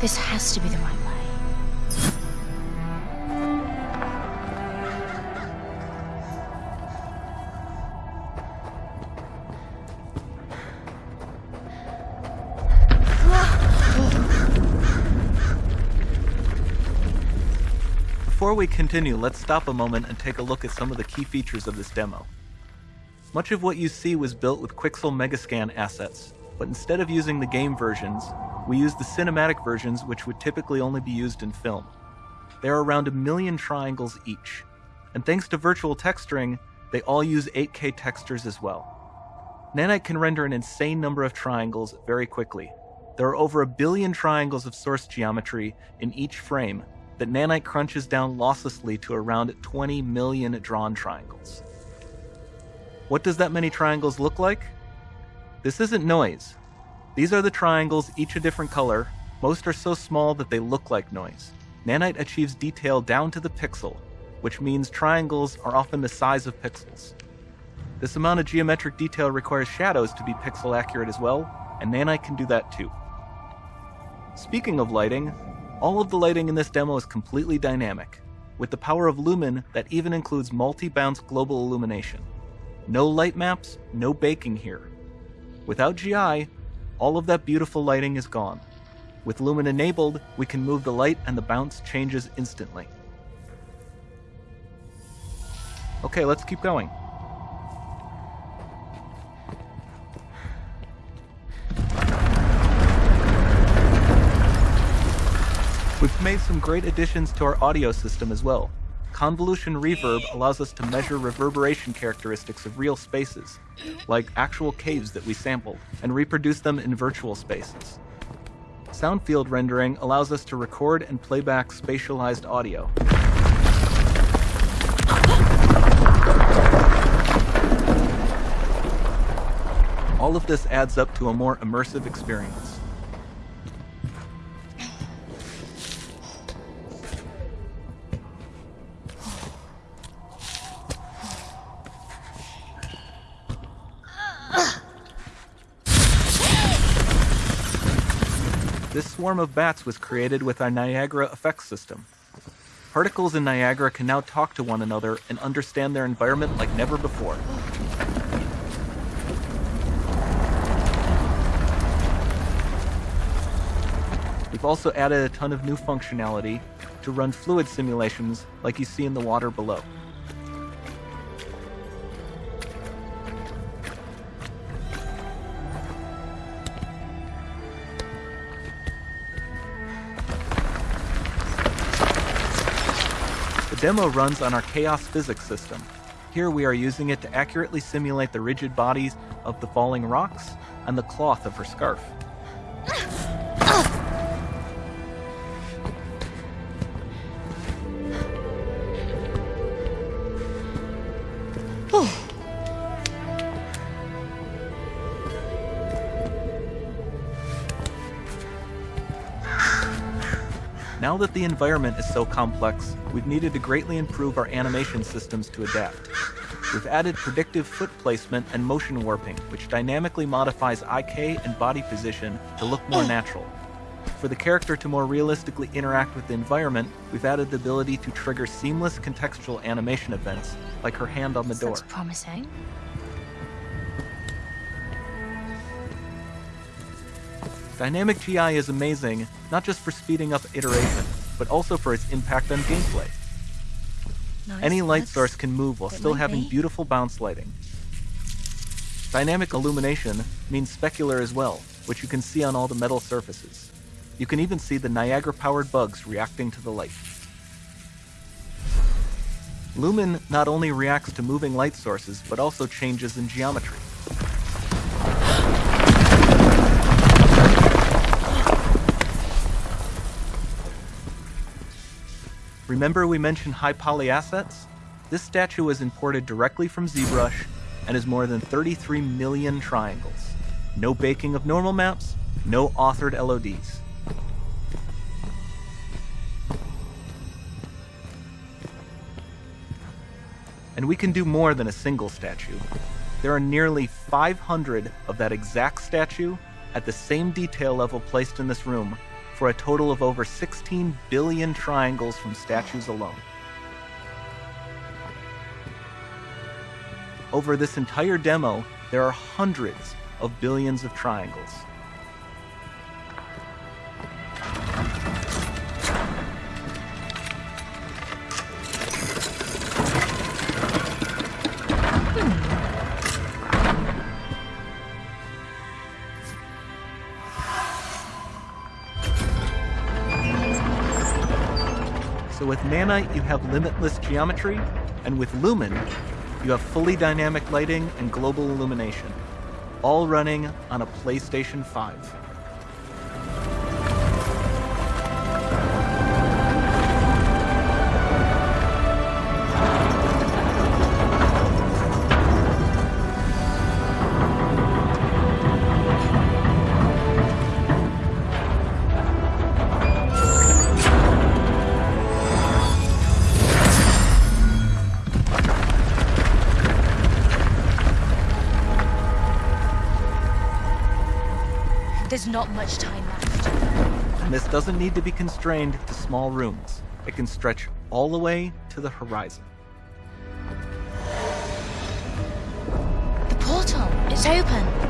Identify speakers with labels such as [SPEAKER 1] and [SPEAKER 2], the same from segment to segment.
[SPEAKER 1] This has to be the right way.
[SPEAKER 2] Before we continue, let's stop a moment and take a look at some of the key features of this demo. Much of what you see was built with Quixel Megascan assets, but instead of using the game versions, we used the cinematic versions which would typically only be used in film. There are around a million triangles each, and thanks to virtual texturing, they all use 8K textures as well. Nanite can render an insane number of triangles very quickly. There are over a billion triangles of source geometry in each frame that Nanite crunches down losslessly to around 20 million drawn triangles. What does that many triangles look like? This isn't noise. These are the triangles, each a different color. Most are so small that they look like noise. Nanite achieves detail down to the pixel, which means triangles are often the size of pixels. This amount of geometric detail requires shadows to be pixel accurate as well, and Nanite can do that too. Speaking of lighting, all of the lighting in this demo is completely dynamic, with the power of Lumen that even includes multi-bounce global illumination. No light maps, no baking here. Without GI, all of that beautiful lighting is gone. With Lumen enabled, we can move the light and the bounce changes instantly. Okay, let's keep going. We've made some great additions to our audio system as well. Convolution Reverb allows us to measure reverberation characteristics of real spaces, like actual caves that we sampled, and reproduce them in virtual spaces. Sound field rendering allows us to record and playback spatialized audio. All of this adds up to a more immersive experience. This swarm of bats was created with our Niagara effects system. Particles in Niagara can now talk to one another and understand their environment like never before. We've also added a ton of new functionality to run fluid simulations like you see in the water below. Demo runs on our Chaos Physics system. Here we are using it to accurately simulate the rigid bodies of the falling rocks and the cloth of her scarf. Now that the environment is so complex, we've needed to greatly improve our animation systems to adapt. We've added predictive foot placement and motion warping, which dynamically modifies IK and body position to look more hmm. natural. For the character to more realistically interact with the environment, we've added the ability to trigger seamless contextual animation events, like her hand on the door.
[SPEAKER 1] Looks promising.
[SPEAKER 2] Dynamic GI is amazing, not just for speeding up iteration, but also for its impact on gameplay.
[SPEAKER 1] Nice
[SPEAKER 2] Any light
[SPEAKER 1] looks.
[SPEAKER 2] source can move while
[SPEAKER 1] It
[SPEAKER 2] still having
[SPEAKER 1] be.
[SPEAKER 2] beautiful bounce lighting. Dynamic illumination means specular as well, which you can see on all the metal surfaces. You can even see the Niagara-powered bugs reacting to the light. Lumen not only reacts to moving light sources, but also changes in geometry. Remember we mentioned high poly assets? This statue was imported directly from ZBrush and is more than 33 million triangles. No baking of normal maps, no authored LODs. And we can do more than a single statue. There are nearly 500 of that exact statue at the same detail level placed in this room for a total of over 16 billion triangles from statues alone. Over this entire demo, there are hundreds of billions of triangles. So with Nanite, you have limitless geometry, and with Lumen, you have fully dynamic lighting and global illumination, all running on a PlayStation 5.
[SPEAKER 1] There's not much time left.
[SPEAKER 2] And this doesn't need to be constrained to small rooms. It can stretch all the way to the horizon.
[SPEAKER 1] The portal, it's open.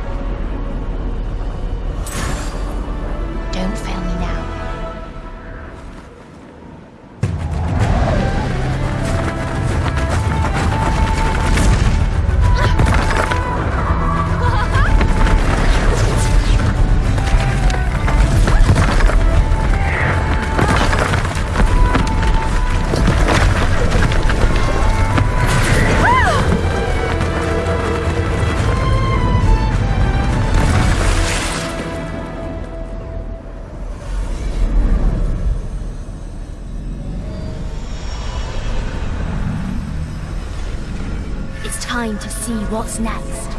[SPEAKER 3] Time to see what's next.